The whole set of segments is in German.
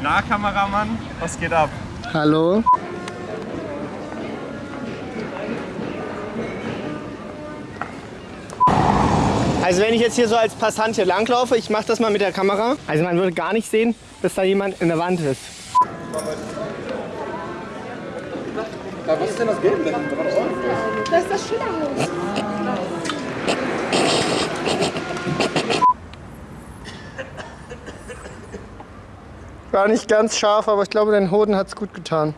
Na, Kameramann, was geht ab? Hallo. Also wenn ich jetzt hier so als Passant hier langlaufe, ich mache das mal mit der Kamera. Also man würde gar nicht sehen, bis da jemand in der Wand ist. was ist denn das Gelbe? Das ist das Schillerhaus. War nicht ganz scharf, aber ich glaube, dein Hoden hat es gut getan.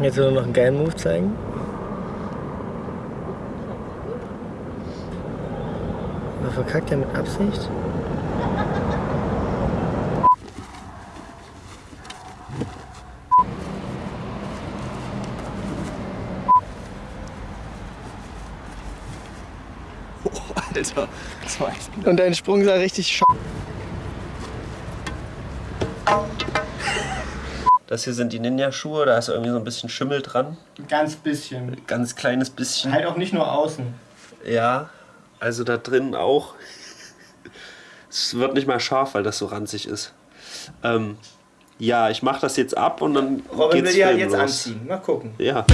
Jetzt will er noch einen geilen Move zeigen. Aber verkackt er mit Absicht? Alter, das war echt Und dein Sprung sah richtig sch Das hier sind die Ninja-Schuhe, da ist irgendwie so ein bisschen Schimmel dran. Ganz bisschen. Ganz kleines bisschen. Halt auch nicht nur außen. Ja, also da drin auch. Es wird nicht mal scharf, weil das so ranzig ist. Ähm, ja, ich mache das jetzt ab und dann Robin geht's will die halt jetzt los. anziehen. Mal gucken. Ja.